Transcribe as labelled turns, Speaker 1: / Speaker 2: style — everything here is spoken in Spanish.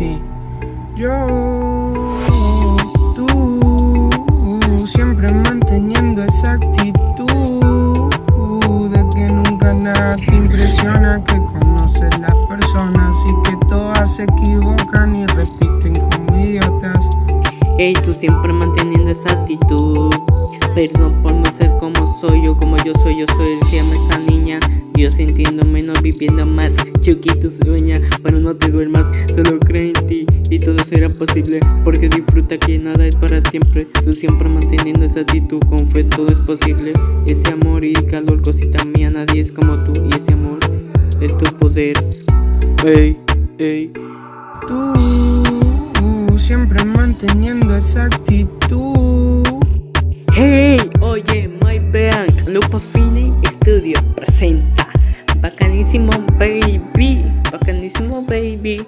Speaker 1: Y yo, tú, siempre manteniendo esa actitud de que nunca nada te impresiona, que conoces las personas y que todas se equivocan y repiten como idiotas.
Speaker 2: Ey, tú siempre manteniendo esa actitud Perdón por no ser como soy yo, como yo soy, yo soy el que ama esa niña Yo sintiendo menos, viviendo más. Chiquito sueña, pero no te duermas Solo cree en ti y todo será posible Porque disfruta que nada es para siempre. Tú siempre manteniendo esa actitud, con fe todo es posible. Ese amor y calor, cosita mía, nadie es como tú Y ese amor es tu poder. Ey, ey.
Speaker 1: Tú siempre manteniendo esa actitud.
Speaker 2: Hey, oye, my bank, Lupa Fine Studio presenta Pakan mo baby. Pakan mo baby.